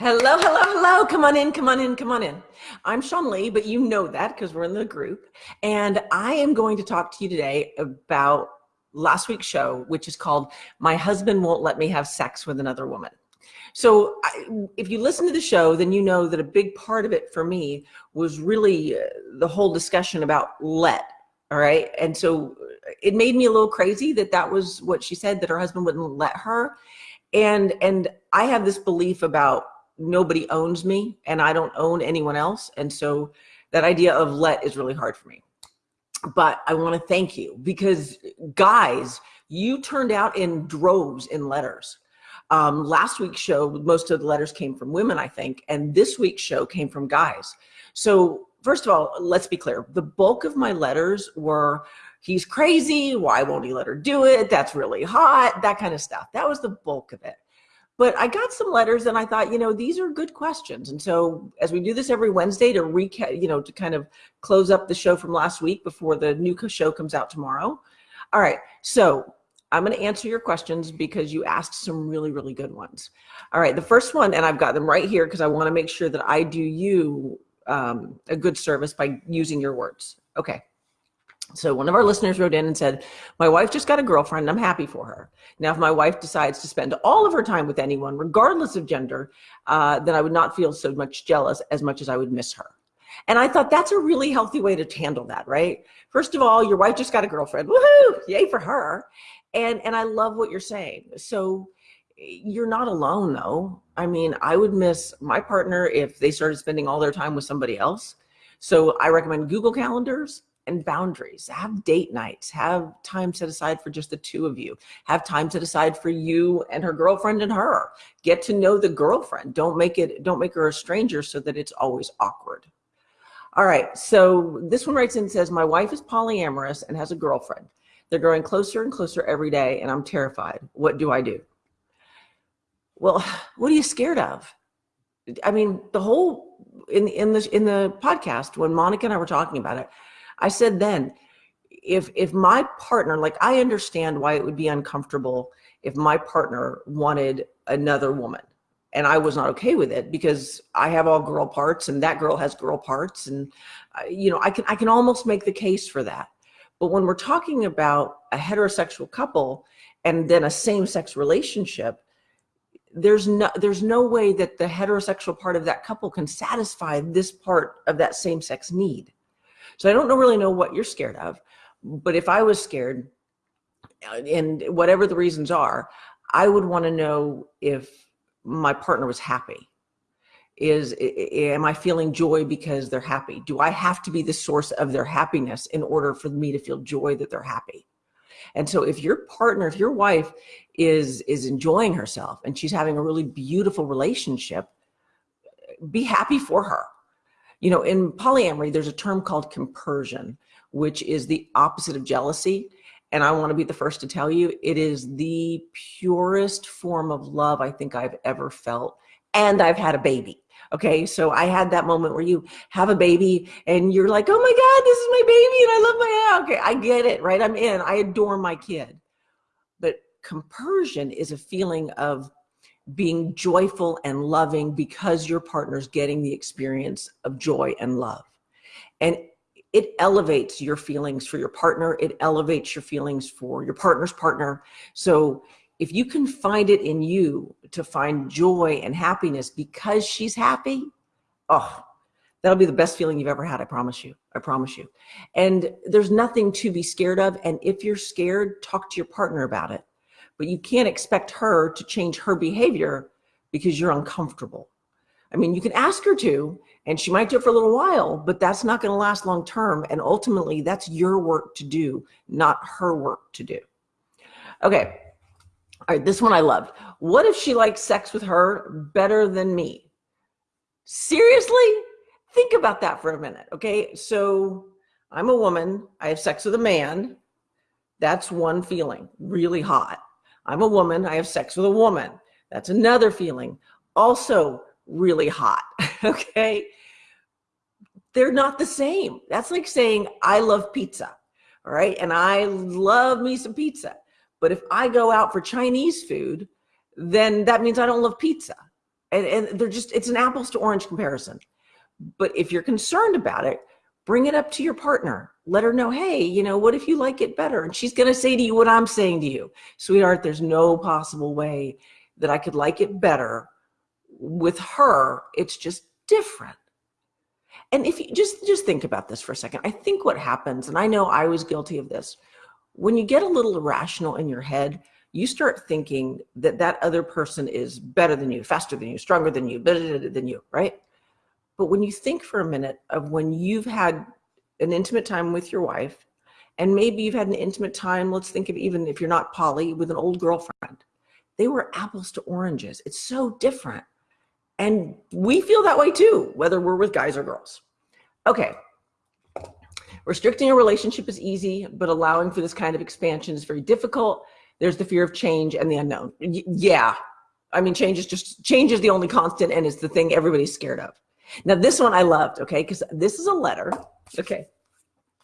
Hello, hello, hello. Come on in, come on in, come on in. I'm Sean Lee, but you know that because we're in the group. And I am going to talk to you today about last week's show, which is called My Husband Won't Let Me Have Sex with Another Woman. So I, if you listen to the show, then you know that a big part of it for me was really uh, the whole discussion about let. All right. And so it made me a little crazy that that was what she said, that her husband wouldn't let her. And, and I have this belief about nobody owns me and I don't own anyone else. And so that idea of let is really hard for me. But I want to thank you because guys, you turned out in droves in letters. Um, last week's show, most of the letters came from women, I think, and this week's show came from guys. So first of all, let's be clear. The bulk of my letters were, he's crazy. Why won't he let her do it? That's really hot, that kind of stuff. That was the bulk of it. But I got some letters and I thought, you know, these are good questions. And so as we do this every Wednesday to recap, you know, to kind of close up the show from last week before the new show comes out tomorrow. All right. So I'm going to answer your questions because you asked some really, really good ones. All right. The first one, and I've got them right here because I want to make sure that I do you um, a good service by using your words. Okay. So one of our listeners wrote in and said, my wife just got a girlfriend. I'm happy for her. Now, if my wife decides to spend all of her time with anyone, regardless of gender, uh, then I would not feel so much jealous as much as I would miss her. And I thought that's a really healthy way to handle that, right? First of all, your wife just got a girlfriend. Woohoo! Yay for her. And, and I love what you're saying. So you're not alone though. I mean, I would miss my partner if they started spending all their time with somebody else. So I recommend Google calendars and boundaries. Have date nights, have time set aside for just the two of you. Have time set aside for you and her girlfriend and her. Get to know the girlfriend. Don't make it, don't make her a stranger so that it's always awkward. All right, so this one writes in and says, my wife is polyamorous and has a girlfriend. They're growing closer and closer every day and I'm terrified. What do I do? Well, what are you scared of? I mean, the whole in in the in the podcast when Monica and I were talking about it, I said then, if if my partner, like I understand why it would be uncomfortable if my partner wanted another woman and I was not okay with it because I have all girl parts and that girl has girl parts and uh, you know I can I can almost make the case for that. But when we're talking about a heterosexual couple and then a same-sex relationship, there's no there's no way that the heterosexual part of that couple can satisfy this part of that same-sex need. So I don't really know what you're scared of, but if I was scared, uh, and whatever the reasons are, I would want to know if my partner was happy. Is am I feeling joy because they're happy? Do I have to be the source of their happiness in order for me to feel joy that they're happy? And so if your partner, if your wife is is enjoying herself and she's having a really beautiful relationship, be happy for her you know, in polyamory, there's a term called compersion, which is the opposite of jealousy. And I want to be the first to tell you, it is the purest form of love I think I've ever felt. And I've had a baby. Okay, so I had that moment where you have a baby and you're like, oh my God, this is my baby and I love my, okay, I get it, right? I'm in, I adore my kid. But compersion is a feeling of being joyful and loving because your partner's getting the experience of joy and love. And it elevates your feelings for your partner. It elevates your feelings for your partner's partner. So if you can find it in you to find joy and happiness because she's happy, oh, that'll be the best feeling you've ever had. I promise you. I promise you. And there's nothing to be scared of. And if you're scared, talk to your partner about it but you can't expect her to change her behavior because you're uncomfortable. I mean, you can ask her to, and she might do it for a little while, but that's not going to last long term. And ultimately, that's your work to do, not her work to do. Okay. All right, this one I loved. What if she likes sex with her better than me? Seriously? Think about that for a minute, okay? So I'm a woman. I have sex with a man. That's one feeling, really hot. I'm a woman, I have sex with a woman. That's another feeling. Also really hot, okay? They're not the same. That's like saying, I love pizza, all right? And I love me some pizza. But if I go out for Chinese food, then that means I don't love pizza. And, and they're just, it's an apples to orange comparison. But if you're concerned about it, bring it up to your partner. Let her know, hey, you know, what if you like it better? And she's going to say to you what I'm saying to you. Sweetheart, there's no possible way that I could like it better with her. It's just different. And if you just just think about this for a second, I think what happens, and I know I was guilty of this, when you get a little irrational in your head, you start thinking that that other person is better than you, faster than you, stronger than you, better than you, right? But when you think for a minute of when you've had an intimate time with your wife, and maybe you've had an intimate time, let's think of even if you're not poly, with an old girlfriend, they were apples to oranges. It's so different. And we feel that way too, whether we're with guys or girls. Okay, Restricting a relationship is easy, but allowing for this kind of expansion is very difficult. There's the fear of change and the unknown. Y yeah. I mean, change is just, change is the only constant and it's the thing everybody's scared of. Now, this one I loved, okay, because this is a letter. Okay.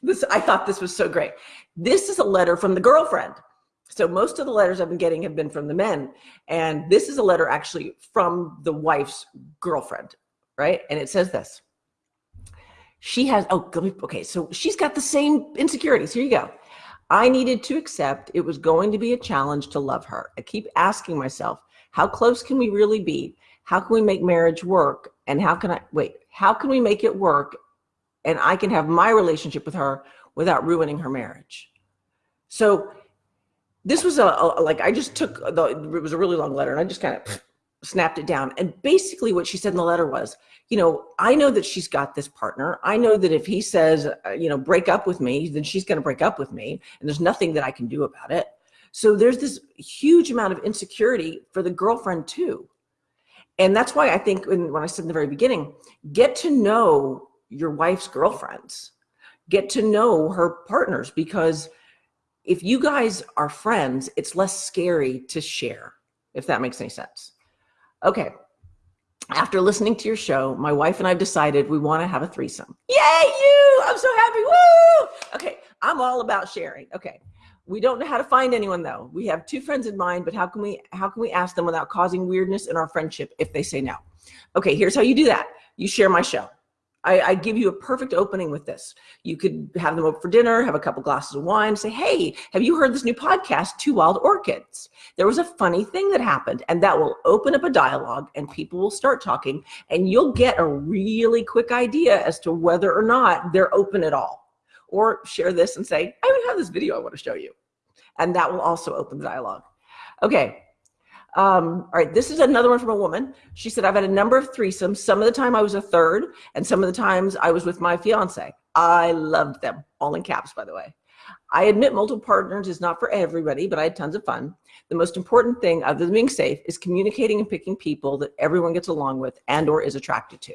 This, I thought this was so great. This is a letter from the girlfriend. So most of the letters I've been getting have been from the men. And this is a letter actually from the wife's girlfriend, right? And it says this she has, oh, okay, so she's got the same insecurities. Here you go. I needed to accept it was going to be a challenge to love her. I keep asking myself, how close can we really be? How can we make marriage work? And how can I, wait, how can we make it work? And I can have my relationship with her without ruining her marriage. So this was a, a like, I just took the, it was a really long letter and I just kind of snapped it down. And basically what she said in the letter was, you know, I know that she's got this partner. I know that if he says, uh, you know, break up with me, then she's going to break up with me. And there's nothing that I can do about it. So there's this huge amount of insecurity for the girlfriend too. And that's why I think when, when I said in the very beginning, get to know your wife's girlfriends, get to know her partners, because if you guys are friends, it's less scary to share, if that makes any sense. Okay. After listening to your show, my wife and I have decided we want to have a threesome. Yay, you! I'm so happy. Woo! Okay, I'm all about sharing. Okay. We don't know how to find anyone though. We have two friends in mind, but how can we how can we ask them without causing weirdness in our friendship if they say no? Okay, here's how you do that. You share my show. I, I, give you a perfect opening with this. You could have them over for dinner, have a couple glasses of wine, say, hey, have you heard this new podcast, Two Wild Orchids? There was a funny thing that happened and that will open up a dialogue and people will start talking and you'll get a really quick idea as to whether or not they're open at all. Or share this and say, I even have this video I want to show you. And that will also open the dialogue. Okay, um, all right, this is another one from a woman. She said, I've had a number of threesomes. Some of the time I was a third, and some of the times I was with my fiance. I loved them, all in caps, by the way. I admit multiple partners is not for everybody, but I had tons of fun. The most important thing, other than being safe, is communicating and picking people that everyone gets along with and or is attracted to.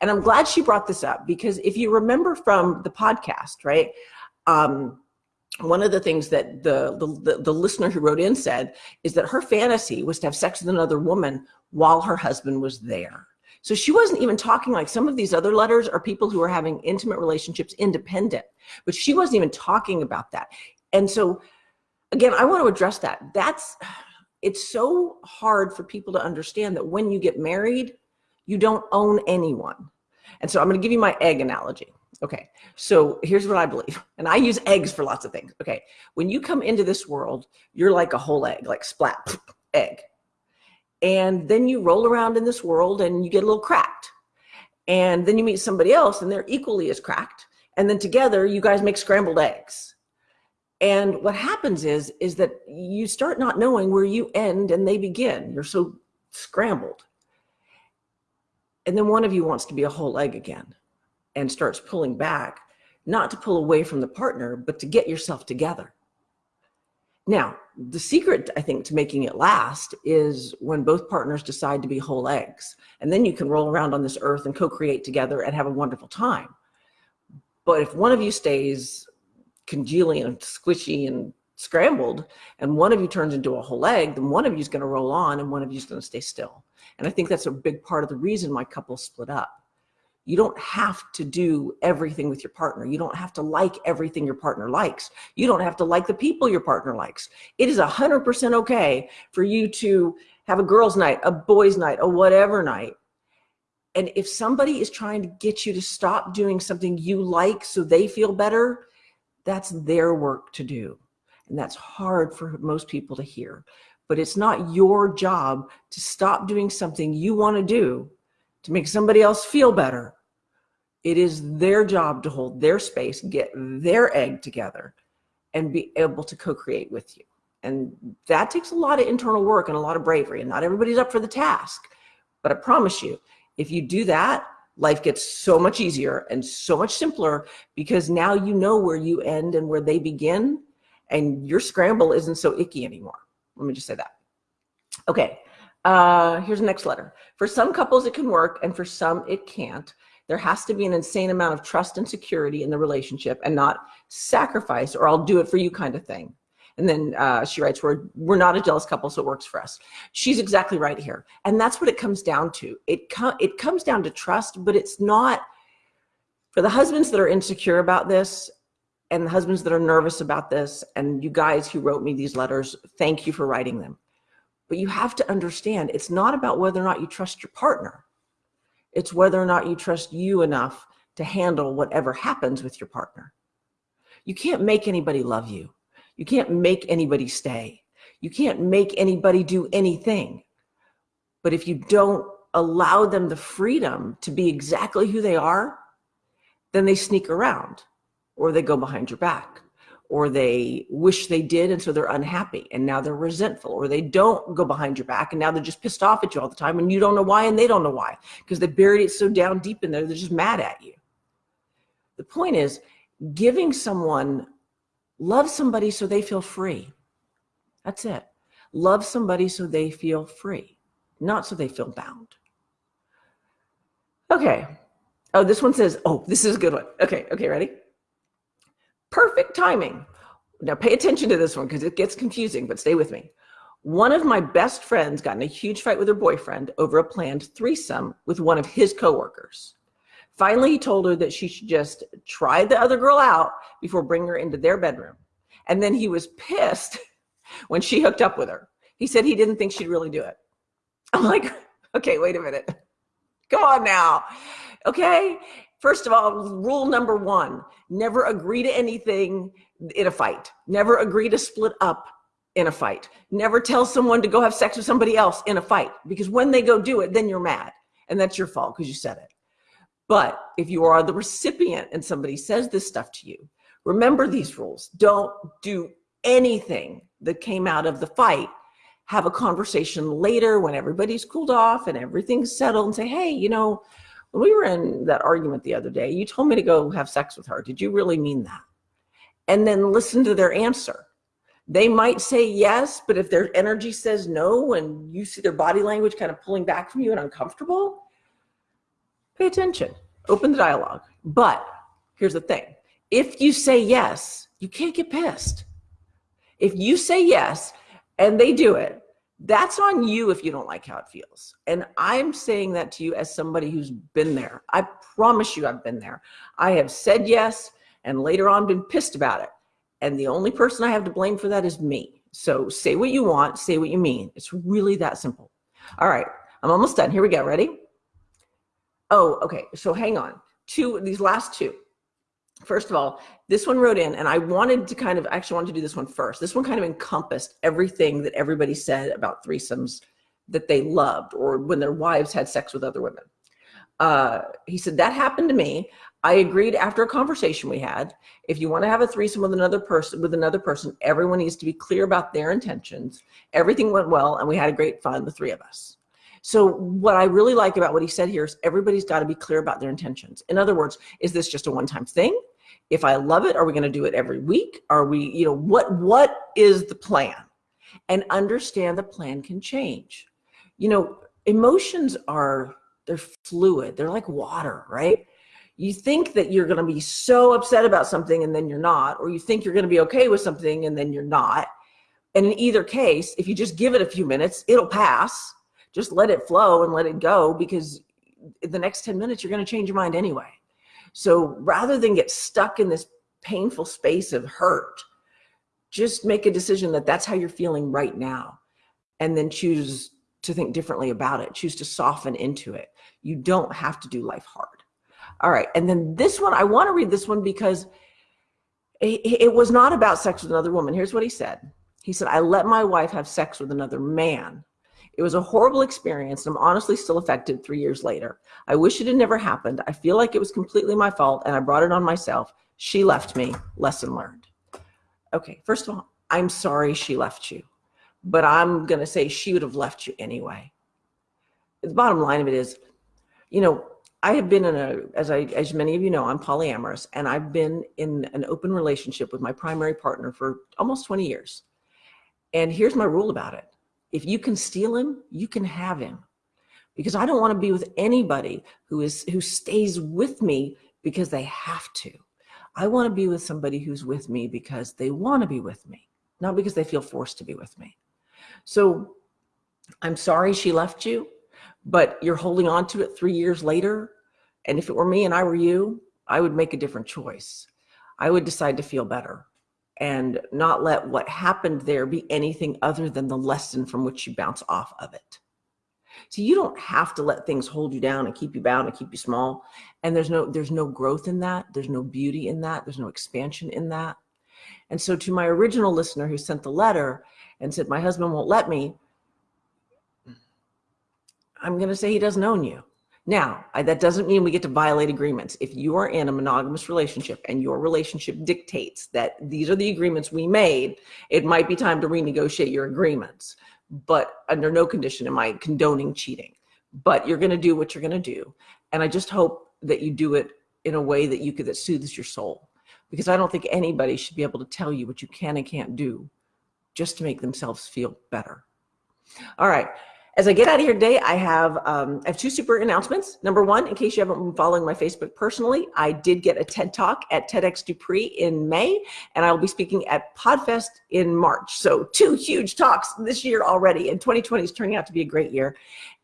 And I'm glad she brought this up because if you remember from the podcast, right, um, one of the things that the, the, the, listener who wrote in said is that her fantasy was to have sex with another woman while her husband was there. So she wasn't even talking like some of these other letters are people who are having intimate relationships independent, but she wasn't even talking about that. And so again, I want to address that. That's, it's so hard for people to understand that when you get married, you don't own anyone. And so I'm going to give you my egg analogy. Okay, so here's what I believe. And I use eggs for lots of things. Okay, when you come into this world, you're like a whole egg, like splat, egg. And then you roll around in this world and you get a little cracked. And then you meet somebody else and they're equally as cracked. And then together you guys make scrambled eggs. And what happens is, is that you start not knowing where you end and they begin. You're so scrambled. And then one of you wants to be a whole egg again and starts pulling back, not to pull away from the partner, but to get yourself together. Now, the secret, I think, to making it last is when both partners decide to be whole eggs. And then you can roll around on this earth and co-create together and have a wonderful time. But if one of you stays congealing and squishy and scrambled, and one of you turns into a whole egg, then one of you is going to roll on and one of you is going to stay still. And I think that's a big part of the reason my couple split up. You don't have to do everything with your partner. You don't have to like everything your partner likes. You don't have to like the people your partner likes. It is 100% okay for you to have a girls' night, a boys' night, a whatever night. And if somebody is trying to get you to stop doing something you like so they feel better, that's their work to do. And that's hard for most people to hear. But it's not your job to stop doing something you want to do to make somebody else feel better. It is their job to hold their space, get their egg together, and be able to co-create with you. And that takes a lot of internal work and a lot of bravery. And not everybody's up for the task. But I promise you, if you do that, life gets so much easier and so much simpler because now you know where you end and where they begin and your scramble isn't so icky anymore. Let me just say that. Okay, uh, here's the next letter. For some couples it can work and for some it can't. There has to be an insane amount of trust and security in the relationship and not sacrifice or I'll do it for you kind of thing. And then uh, she writes, we're, we're not a jealous couple, so it works for us. She's exactly right here. And that's what it comes down to. It, com it comes down to trust, but it's not, for the husbands that are insecure about this, and the husbands that are nervous about this, and you guys who wrote me these letters, thank you for writing them. But you have to understand, it's not about whether or not you trust your partner. It's whether or not you trust you enough to handle whatever happens with your partner. You can't make anybody love you. You can't make anybody stay. You can't make anybody do anything. But if you don't allow them the freedom to be exactly who they are, then they sneak around or they go behind your back or they wish they did and so they're unhappy and now they're resentful or they don't go behind your back and now they're just pissed off at you all the time and you don't know why and they don't know why because they buried it so down deep in there they're just mad at you. The point is giving someone Love somebody so they feel free. That's it. Love somebody so they feel free, not so they feel bound. Okay. Oh, this one says, oh, this is a good one. Okay, okay, ready? Perfect timing. Now pay attention to this one because it gets confusing, but stay with me. One of my best friends got in a huge fight with her boyfriend over a planned threesome with one of his coworkers. Finally, he told her that she should just try the other girl out before bringing her into their bedroom. And then he was pissed when she hooked up with her. He said he didn't think she'd really do it. I'm like, okay, wait a minute. Come on now. Okay. First of all, rule number one, never agree to anything in a fight. Never agree to split up in a fight. Never tell someone to go have sex with somebody else in a fight because when they go do it, then you're mad. And that's your fault because you said it. But if you are the recipient and somebody says this stuff to you, remember these rules. Don't do anything that came out of the fight. Have a conversation later when everybody's cooled off and everything's settled and say, hey, you know, we were in that argument the other day, you told me to go have sex with her. Did you really mean that? And then listen to their answer. They might say yes, but if their energy says no and you see their body language kind of pulling back from you and uncomfortable, pay attention, open the dialogue. But here's the thing. If you say yes, you can't get pissed. If you say yes and they do it, that's on you if you don't like how it feels. And I'm saying that to you as somebody who's been there. I promise you I've been there. I have said yes and later on been pissed about it. And the only person I have to blame for that is me. So say what you want, say what you mean. It's really that simple. All right, I'm almost done. Here we go. Ready? Oh, okay. So hang on. Two, these last two. First of all, this one wrote in, and I wanted to kind of actually wanted to do this one first. This one kind of encompassed everything that everybody said about threesomes that they loved or when their wives had sex with other women. Uh, he said, that happened to me. I agreed after a conversation we had, if you want to have a threesome with another person, with another person, everyone needs to be clear about their intentions. Everything went well and we had a great fun, the three of us. So what I really like about what he said here is everybody's got to be clear about their intentions. In other words, is this just a one-time thing? If I love it, are we going to do it every week? Are we, you know, what what is the plan? And understand the plan can change. You know, emotions are they're fluid. They're like water, right? You think that you're going to be so upset about something and then you're not, or you think you're going to be okay with something and then you're not. And in either case, if you just give it a few minutes, it'll pass just let it flow and let it go because the next 10 minutes, you're going to change your mind anyway. So rather than get stuck in this painful space of hurt, just make a decision that that's how you're feeling right now. And then choose to think differently about it, choose to soften into it. You don't have to do life hard. All right. And then this one, I want to read this one because it, it was not about sex with another woman. Here's what he said. He said, I let my wife have sex with another man. It was a horrible experience, and I'm honestly still affected three years later. I wish it had never happened. I feel like it was completely my fault, and I brought it on myself. She left me. Lesson learned. Okay, first of all, I'm sorry she left you, but I'm going to say she would have left you anyway. The bottom line of it is, you know, I have been in a, as I, as many of you know, I'm polyamorous, and I've been in an open relationship with my primary partner for almost 20 years. And here's my rule about it. If you can steal him, you can have him. Because I don't want to be with anybody who is who stays with me because they have to. I want to be with somebody who's with me because they want to be with me, not because they feel forced to be with me. So I'm sorry she left you, but you're holding on to it three years later. And if it were me and I were you, I would make a different choice. I would decide to feel better and not let what happened there be anything other than the lesson from which you bounce off of it. So you don't have to let things hold you down and keep you bound and keep you small. And there's no there's no growth in that. There's no beauty in that. There's no expansion in that. And so to my original listener who sent the letter and said, my husband won't let me, I'm going to say he doesn't own you. Now, I, that doesn't mean we get to violate agreements. If you are in a monogamous relationship and your relationship dictates that these are the agreements we made, it might be time to renegotiate your agreements. But under no condition am I condoning cheating. But you're going to do what you're going to do. And I just hope that you do it in a way that you could, that soothes your soul. Because I don't think anybody should be able to tell you what you can and can't do just to make themselves feel better. All right. As I get out of here today, I have um, I have two super announcements. Number one, in case you haven't been following my Facebook personally, I did get a TED Talk at TEDx Dupree in May, and I will be speaking at Podfest in March. So two huge talks this year already, and 2020 is turning out to be a great year.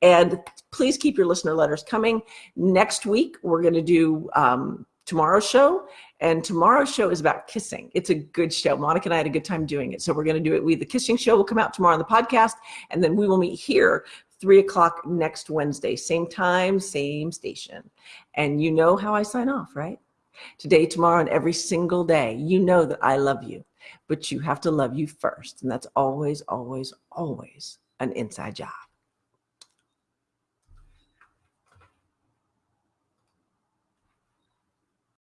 And please keep your listener letters coming. Next week, we're going to do um, tomorrow's show. And tomorrow's show is about kissing. It's a good show. Monica and I had a good time doing it. So we're going to do it. We, the kissing show will come out tomorrow on the podcast. And then we will meet here three o'clock next Wednesday, same time, same station. And you know how I sign off, right? Today, tomorrow, and every single day, you know that I love you, but you have to love you first. And that's always, always, always an inside job.